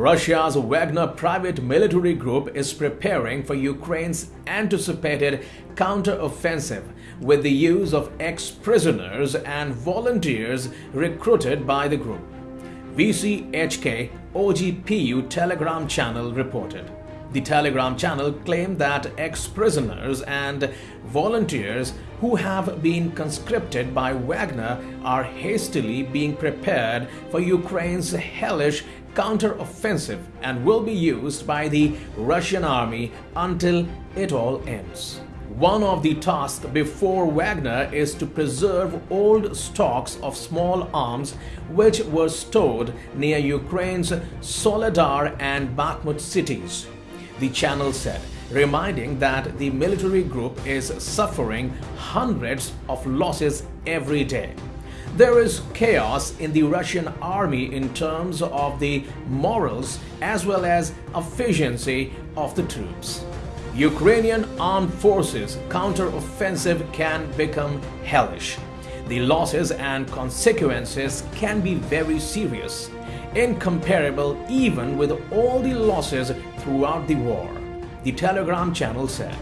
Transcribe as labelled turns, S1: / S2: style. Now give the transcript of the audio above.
S1: Russia's Wagner private military group is preparing for Ukraine's anticipated counteroffensive with the use of ex-prisoners and volunteers recruited by the group. VCHK OGPU Telegram channel reported. The Telegram channel claimed that ex-prisoners and volunteers who have been conscripted by Wagner are hastily being prepared for Ukraine's hellish counter-offensive and will be used by the Russian army until it all ends. One of the tasks before Wagner is to preserve old stocks of small arms which were stored near Ukraine's Soledar and Bakhmut cities. The channel said, reminding that the military group is suffering hundreds of losses every day. There is chaos in the Russian army in terms of the morals as well as efficiency of the troops. Ukrainian armed forces counter-offensive can become hellish. The losses and consequences can be very serious, incomparable even with all the losses throughout the war, the Telegram channel said.